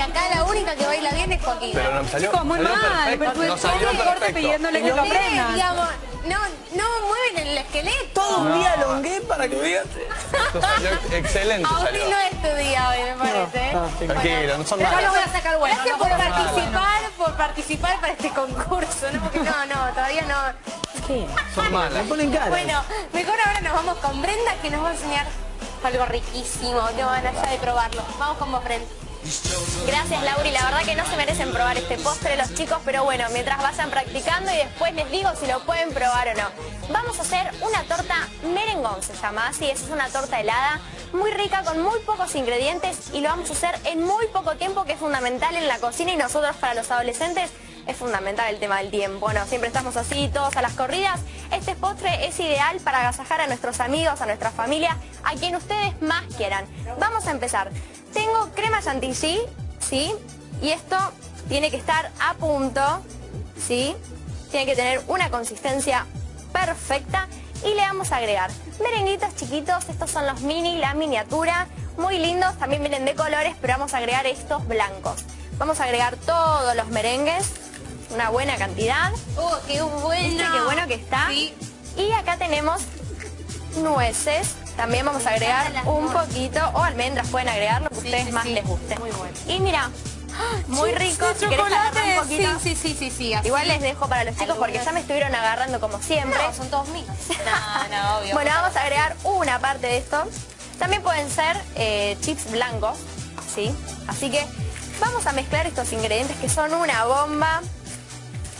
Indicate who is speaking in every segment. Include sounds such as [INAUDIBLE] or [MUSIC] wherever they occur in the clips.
Speaker 1: porque acá la única que baila bien es Joaquín.
Speaker 2: Pero no salió,
Speaker 3: Chicos, muy
Speaker 2: salió
Speaker 3: mal.
Speaker 2: perfecto,
Speaker 3: Pero
Speaker 2: no salió
Speaker 3: corte
Speaker 2: perfecto.
Speaker 3: pidiéndole que lo aprendan.
Speaker 1: digamos, no, no mueven el esqueleto.
Speaker 4: Todo un día longué para que veas.
Speaker 2: Excelente
Speaker 1: A
Speaker 2: salió.
Speaker 1: no es tu día hoy, me parece. ¿eh?
Speaker 2: Tranquilo, no son
Speaker 1: Pero
Speaker 2: malos.
Speaker 1: yo lo voy a sacar bueno. Gracias por participar, por participar para este concurso, ¿no? Porque no, no, todavía no.
Speaker 2: Son malas.
Speaker 4: Me ponen cara.
Speaker 1: Bueno, mejor ahora nos vamos con Brenda que nos va a enseñar algo riquísimo. Te van allá de probarlo. Vamos con vos, Brenda.
Speaker 5: Gracias Lauri, la verdad que no se merecen probar este postre los chicos, pero bueno, mientras vayan practicando y después les digo si lo pueden probar o no. Vamos a hacer una torta merengón, se llama. Así, es una torta helada, muy rica, con muy pocos ingredientes y lo vamos a hacer en muy poco tiempo, que es fundamental en la cocina y nosotros para los adolescentes es fundamental el tema del tiempo. Bueno, siempre estamos así, todos a las corridas. Este postre es ideal para agasajar a nuestros amigos, a nuestra familia, a quien ustedes más quieran. Vamos a empezar. Tengo crema chantilly, ¿sí? Y esto tiene que estar a punto, ¿sí? Tiene que tener una consistencia perfecta y le vamos a agregar merenguitos chiquitos, estos son los mini, la miniatura, muy lindos, también vienen de colores, pero vamos a agregar estos blancos. Vamos a agregar todos los merengues, una buena cantidad.
Speaker 1: ¡Oh, qué bueno!
Speaker 5: ¿Viste qué bueno que está?
Speaker 1: Sí.
Speaker 5: Y acá tenemos nueces. También vamos a agregar un poquito, o almendras pueden agregar lo que
Speaker 1: Sí,
Speaker 5: ustedes
Speaker 1: sí,
Speaker 5: más les guste.
Speaker 1: Muy bueno.
Speaker 5: Y mira, muy rico. Si
Speaker 1: chocolate,
Speaker 5: un poquito.
Speaker 1: Sí, sí, sí, sí, así.
Speaker 5: Igual les dejo para los chicos porque ya me estuvieron agarrando como siempre.
Speaker 1: No, son todos míos. [LAUGHS] No, no, obvio.
Speaker 5: Bueno, vamos a agregar una parte de esto. También pueden ser eh, chips blancos, ¿sí? Así que vamos a mezclar estos ingredientes que son una bomba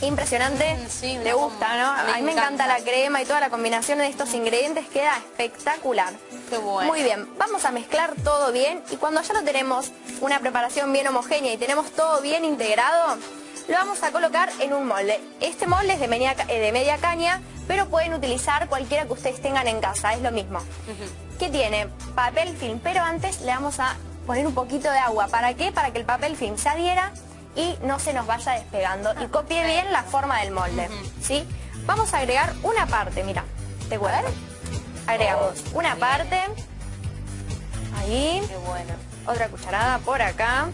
Speaker 5: impresionante.
Speaker 1: Sí,
Speaker 5: ¿Le gusta,
Speaker 1: bomba.
Speaker 5: no?
Speaker 1: Me
Speaker 5: a mí me encanta
Speaker 1: encanta.
Speaker 5: la crema y toda la combinación de estos ingredientes queda espectacular.
Speaker 1: Qué bueno.
Speaker 5: Muy bien, vamos a mezclar todo bien y cuando ya lo tenemos una preparación bien homogénea y tenemos todo bien integrado, lo vamos a colocar en un molde. Este molde es de media, eh, de media caña, pero pueden utilizar cualquiera que ustedes tengan en casa, es lo mismo. ¿Qué tiene? Papel film, pero antes le vamos a poner un poquito de agua. ¿Para qué? Para que el papel film se adhiera y no se nos vaya despegando y copie bien la forma del molde. ¿sí? Vamos a agregar una parte, mira, te cuento. Agregamos una parte, ahí,
Speaker 1: Qué bueno.
Speaker 5: otra cucharada por acá.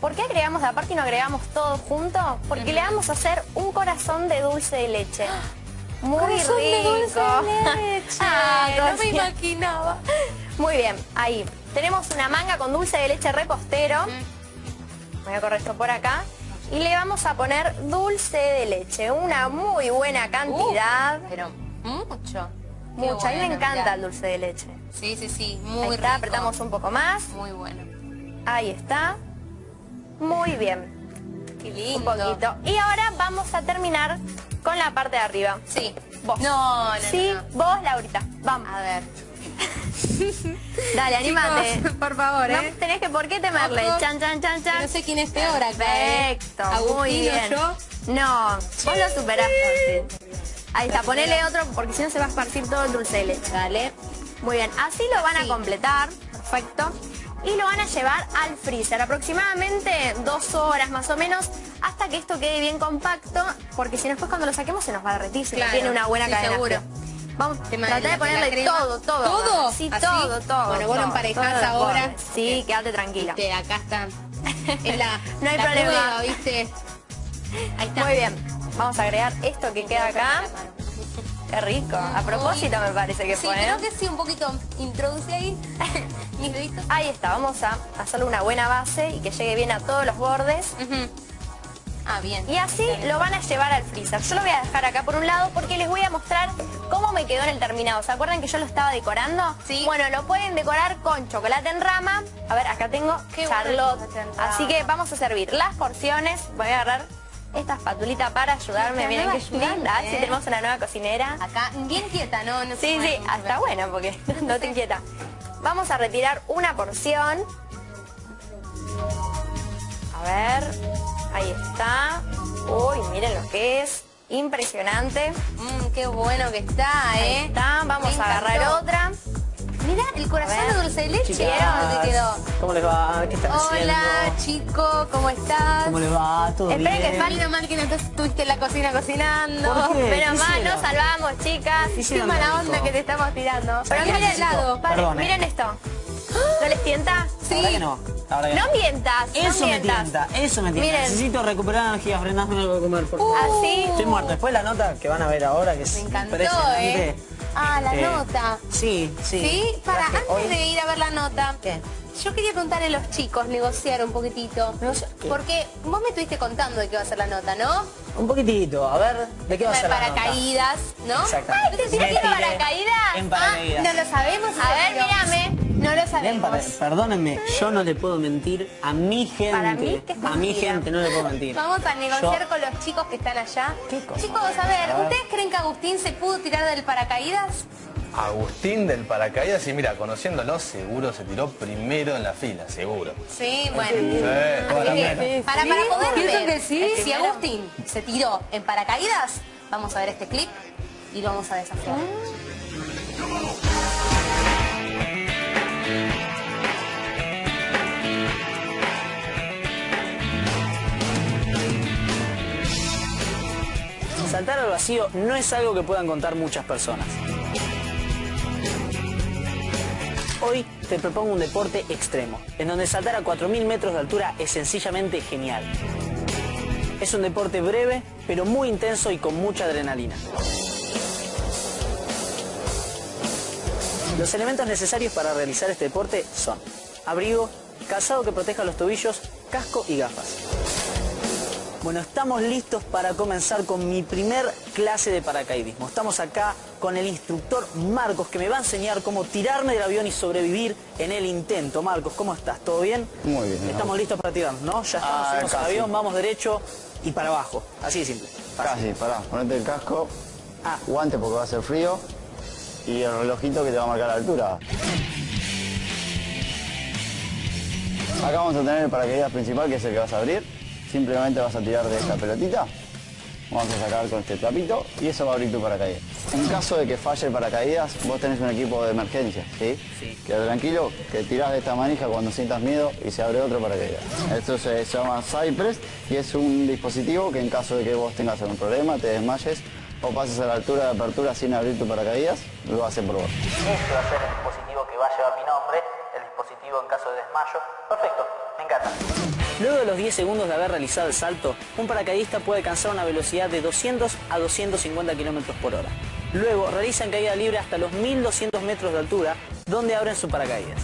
Speaker 5: ¿Por qué agregamos la parte y no agregamos todo junto? Porque le vamos a hacer un corazón de dulce de leche. Muy
Speaker 1: Corazón
Speaker 5: rico.
Speaker 1: de dulce de leche. [LAUGHS]
Speaker 5: Ah,
Speaker 1: no me imaginaba.
Speaker 5: Muy bien, ahí. Tenemos una manga con dulce de leche repostero. Voy a correr esto por acá. Y le vamos a poner dulce de leche. Una muy buena cantidad.
Speaker 1: Pero mucho. Qué
Speaker 5: Mucha. A mí me encanta
Speaker 1: mirá.
Speaker 5: el dulce de leche.
Speaker 1: Sí, sí, sí.
Speaker 5: Ahí
Speaker 1: Muy
Speaker 5: está,
Speaker 1: rico.
Speaker 5: apretamos un poco más.
Speaker 1: Muy bueno.
Speaker 5: Ahí está. Muy bien.
Speaker 1: Qué
Speaker 5: Un poquito. Y ahora vamos a terminar con la parte de arriba.
Speaker 1: Sí.
Speaker 5: Vos.
Speaker 1: No, no,
Speaker 5: Sí,
Speaker 1: no.
Speaker 5: vos, Laurita. Vamos.
Speaker 1: A ver. [LAUGHS]
Speaker 5: Dale.
Speaker 1: Chicos, por favor,
Speaker 5: No
Speaker 1: ¿eh?
Speaker 5: tenés que por qué temerle.
Speaker 1: Ojo.
Speaker 5: Chan, chan, chan, chan.
Speaker 1: No sé quién es peor acá, ¿eh?
Speaker 5: Perfecto,
Speaker 1: Agustín
Speaker 5: muy bien.
Speaker 1: yo.
Speaker 5: No, vos lo superaste. Ahí está, ponele otro porque si no se va a esparcir todo el dulce de leche.
Speaker 1: Dale.
Speaker 5: Muy bien, así lo van a completar, perfecto. Y lo van a llevar al freezer, aproximadamente dos horas más o menos, hasta que esto quede bien compacto, porque si no después cuando lo saquemos se nos va a derretir, si no tiene una buena
Speaker 1: sí,
Speaker 5: cadena
Speaker 1: seguro.
Speaker 5: Vamos, tratar de ponerle todo, todo.
Speaker 1: ¿Todo?
Speaker 5: Sí,
Speaker 1: ¿Así?
Speaker 5: todo, todo.
Speaker 1: Bueno, vos lo emparejás ahora.
Speaker 5: Sí, quédate tranquila.
Speaker 1: Viste, acá está. [LAUGHS] Es la,
Speaker 5: No hay
Speaker 1: la
Speaker 5: problema.
Speaker 1: ¿viste? Ahí está.
Speaker 5: Muy bien, vamos a agregar esto que queda acá. Qué rico, a propósito me parece que
Speaker 1: Sí,
Speaker 5: fue, ¿eh?
Speaker 1: creo que sí, un poquito. Introduce ahí. [LAUGHS]
Speaker 5: Ahí está, vamos a hacerle una buena base y que llegue bien a todos los bordes.
Speaker 1: Ah, bien.
Speaker 5: Y así lo van a llevar al freezer. Yo lo voy a dejar acá por un lado porque les voy a mostrar cómo me quedó en el terminado. ¿Se acuerdan que yo lo estaba decorando?
Speaker 1: Sí.
Speaker 5: Bueno, lo pueden decorar con chocolate en rama. A ver, acá tengo
Speaker 1: Qué
Speaker 5: Charlotte. Así que vamos a servir las porciones. Voy a agarrar esta espatulita para ayudarme. Miren qué linda.
Speaker 1: ayudante,
Speaker 5: Sí,
Speaker 1: ¿eh?
Speaker 5: tenemos una nueva cocinera.
Speaker 1: Acá, bien quieta, ¿no? no
Speaker 5: Sí, sí,
Speaker 1: pero-
Speaker 5: bueno porque [LAUGHS] no te inquieta. Vamos a retirar una porción. A ver, ahí está. Uy, miren lo que es. Impresionante.
Speaker 1: Mmm, qué bueno que está,
Speaker 5: Ahí
Speaker 1: ¿eh?
Speaker 5: está. Vamos
Speaker 1: Me
Speaker 5: a agarrar
Speaker 1: encantó.
Speaker 5: otra.
Speaker 1: Mirá, el corazón de dulce de leche.
Speaker 4: Chicas,
Speaker 1: ¿Dónde quedó?
Speaker 4: ¿Cómo les va? ¿Qué están
Speaker 1: Hola,
Speaker 4: haciendo?
Speaker 1: chico, ¿cómo estás?
Speaker 4: ¿Cómo les va? ¿Todo
Speaker 5: Esperen
Speaker 4: bien?
Speaker 5: que
Speaker 1: Menos mal que no estuviste en la cocina cocinando.
Speaker 4: ¿Por qué?
Speaker 5: Pero
Speaker 4: ¿Qué
Speaker 5: más nos salvamos, chicas.
Speaker 4: ¿Qué
Speaker 5: Qué mala onda que te estamos tirando. Pero miren,
Speaker 1: el
Speaker 5: paren,
Speaker 4: Perdón, eh.
Speaker 5: miren esto. ¿No les tienta?
Speaker 4: La verdad que no.
Speaker 5: No mientas, no
Speaker 4: Eso me tienta, eso me tienta.
Speaker 5: Miren.
Speaker 4: Necesito recuperar energía, frenadme algo de comer, por favor.
Speaker 5: Así.
Speaker 4: Estoy muerto. Después la nota que van a ver ahora, que es
Speaker 1: Me encantó,
Speaker 4: impresionante.
Speaker 1: ¿eh? Ah, la
Speaker 4: Eh,
Speaker 1: nota.
Speaker 4: Sí, sí.
Speaker 1: ¿Sí? Para, antes
Speaker 4: hoy-
Speaker 1: de ir a ver la nota.
Speaker 4: ¿Qué?
Speaker 1: Yo quería preguntarle a los chicos, negociar un poquitito.
Speaker 4: ¿Negociar qué?
Speaker 1: Porque vos me estuviste contando de qué va a ser la nota, ¿no?
Speaker 4: Un poquitito, a ver, ¿de qué va a ser la nota?
Speaker 1: paracaídas, ¿no?
Speaker 4: Exactamente.
Speaker 1: Ay, ¿te tiraste
Speaker 5: paracaídas?
Speaker 4: En paracaídas.
Speaker 1: Ah, no lo sabemos.
Speaker 5: A ver, mírame.
Speaker 1: No lo
Speaker 4: Bien,
Speaker 1: sabemos.
Speaker 4: para- perdónenme, yo no le puedo mentir a mi gente.
Speaker 5: Para mí que es
Speaker 4: a mi gente no le puedo mentir.
Speaker 1: Vamos a negociar
Speaker 4: Yo-
Speaker 1: con los chicos que están allá.
Speaker 4: ¿Qué cosa?
Speaker 1: Chicos, a ver,
Speaker 4: A ver.
Speaker 1: ¿ustedes creen que Agustín se pudo tirar del paracaídas?
Speaker 2: Agustín del paracaídas y mira, conociéndolo, seguro se tiró primero en la fila, seguro.
Speaker 1: Sí, bueno.
Speaker 2: Sí,
Speaker 1: que, para, para poder ver
Speaker 3: que sí.
Speaker 1: si Agustín se tiró en paracaídas, vamos a ver este clip y lo vamos a desafiar.
Speaker 4: Saltar al vacío no es algo que puedan contar muchas personas. Hoy te propongo un deporte extremo, en donde saltar a 4.000 metros de altura es sencillamente genial. Es un deporte breve, pero muy intenso y con mucha adrenalina. Los elementos necesarios para realizar este deporte son abrigo, calzado que proteja los tobillos, casco y gafas. Bueno, estamos listos para comenzar con mi primer clase de paracaidismo. Estamos acá con el instructor Marcos que me va a enseñar cómo tirarme del avión y sobrevivir en el intento. Marcos, ¿cómo estás? ¿Todo bien?
Speaker 6: Muy bien.
Speaker 4: Estamos listos para tirarnos, ¿no? Ya estamos,
Speaker 6: Ah,
Speaker 4: subimos al
Speaker 6: casi.
Speaker 4: avión, vamos derecho y para abajo. Así de simple.
Speaker 6: Casi, pará, ponete el casco,
Speaker 4: Ah.
Speaker 6: guante porque va a ser frío y el relojito que te va a marcar la altura. Acá vamos a tener el paracaídas principal que es el que vas a abrir. Simplemente vas a tirar de esta pelotita. Vamos a sacar con este trapito y eso va a abrir tu paracaídas. En caso de que falle el paracaídas, vos tenés un equipo de emergencia, ¿sí?
Speaker 4: Sí.
Speaker 6: Quédate tranquilo, que tirás de esta manija cuando sientas miedo y se abre otro paracaídas. Esto se llama Cypress y es un dispositivo que en caso de que vos tengas algún problema, te desmayes o pases a la altura de apertura sin abrir tu paracaídas, lo hacen por vos.
Speaker 4: Este va a ser el dispositivo que va a llevar mi nombre, el dispositivo en caso de desmayo. Perfecto, me encanta. Luego de los 10 segundos de haber realizado el salto, un paracaidista puede alcanzar una velocidad de 200 a 250 kilómetros por hora. Luego realizan caída libre hasta los 1200 metros de altura, donde abren su paracaídas.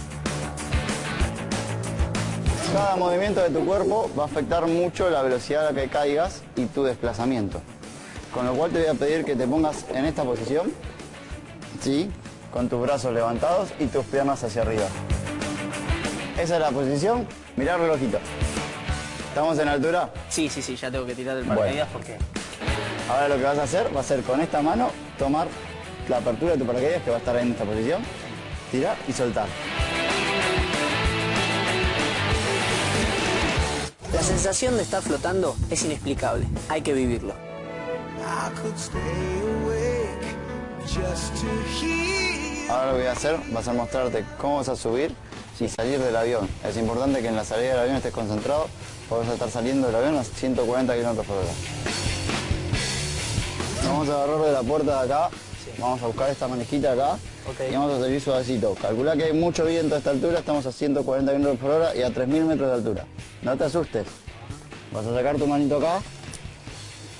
Speaker 6: Cada movimiento de tu cuerpo va a afectar mucho la velocidad a la que caigas y tu desplazamiento. Con lo cual te voy a pedir que te pongas en esta posición, ¿sí? con tus brazos levantados y tus piernas hacia arriba. Esa es la posición, mirá el. ¿Estamos en altura?
Speaker 4: Sí, sí, sí, ya tengo que tirar del paracaídas porque...
Speaker 6: Ahora lo que vas a hacer va a ser con esta mano tomar la apertura de tu paracaídas que va a estar en esta posición, tirar y soltar.
Speaker 4: La sensación de estar flotando es inexplicable, hay que vivirlo.
Speaker 6: Ahora lo que voy a hacer va a ser mostrarte cómo vas a subir y salir del avión. Es importante que en la salida del avión estés concentrado a estar saliendo del avión a 140 km por hora. Vamos a agarrar de la puerta de acá, vamos a buscar esta manejita acá y vamos a salir suavecito. Calcula que hay mucho viento a esta altura, estamos a 140 km por hora y a 3.000 metros de altura. No te asustes. Vas a sacar tu manito acá,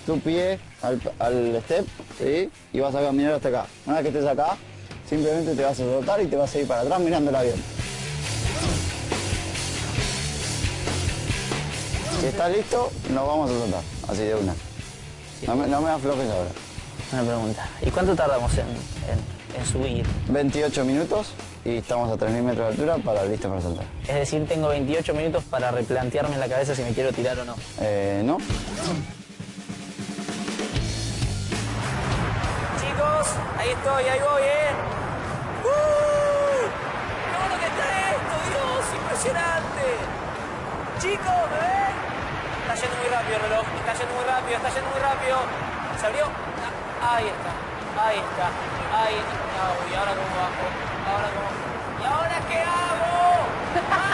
Speaker 6: tu pie al, al step, ¿sí? Y vas a caminar hasta acá. Una vez que estés acá, simplemente te vas a soltar y te vas a ir para atrás mirando el avión. Si estás listo, nos vamos a soltar, así de una. No me, no me aflojes ahora.
Speaker 4: Una pregunta, ¿y cuánto tardamos en, en- en subir?
Speaker 6: 28 minutos y estamos a 3.000 metros de altura para listo para saltar.
Speaker 4: Es decir, tengo 28 minutos para replantearme en la cabeza si me quiero tirar o no.
Speaker 6: Eh, ¿No?
Speaker 4: Chicos, ahí estoy, ahí voy, ¿eh? ¡Uh! ¡Qué bueno que está esto, Dios! ¡Impresionante! Chicos, ¿me ven? Está yendo muy rápido el reloj, está yendo muy rápido, está yendo muy rápido. ¿Se abrió? Ah, ahí está, ahí está, ahí está. ¿y ahora cómo bajo? ¿Ahora cómo? ¿Y ahora qué hago? [LAUGHS]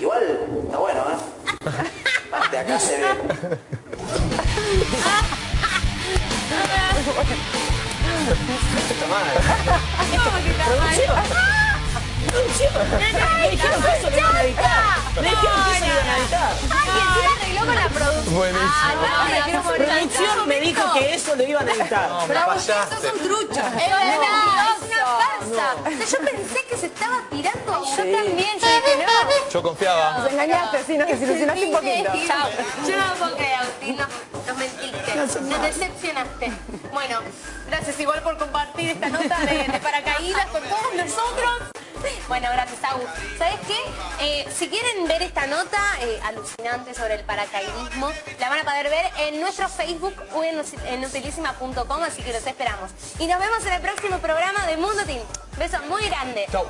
Speaker 4: Igual, está bueno, ¿eh? De acá se ve.
Speaker 2: Está mal.
Speaker 4: Me dijeron que eso lo iban a editar. Me dijeron que eso lo iban a editar.
Speaker 5: Ay, que encima arregló con la producción.
Speaker 2: Buenísimo.
Speaker 5: Ah, no, me.
Speaker 4: Producción dijo que eso lo iban a editar.
Speaker 2: No, me fallaste.
Speaker 1: trucha.
Speaker 5: Es verdad, es una farsa.
Speaker 1: O sea, yo pensé que se estaba tirando a
Speaker 5: Yo también, yo dije, no.
Speaker 2: Yo confiaba.
Speaker 3: Nos engañaste, sí, nos desilusionaste un poquito.
Speaker 1: Chao. Yo no lo puedo creer, Agustín. No, nos mentiste. Nos decepcionaste. Bueno, gracias igual por compartir esta nota de, de paracaídas con todos nosotros. [LAUGHS] Bueno, gracias, Agu. ¿Sabes qué? Eh, si quieren ver esta nota eh, alucinante sobre el paracaidismo, la van a poder ver en nuestro Facebook o en, en así que los esperamos. Y nos vemos en el próximo programa de Mundo Team. Beso muy
Speaker 2: grande.
Speaker 1: Chao.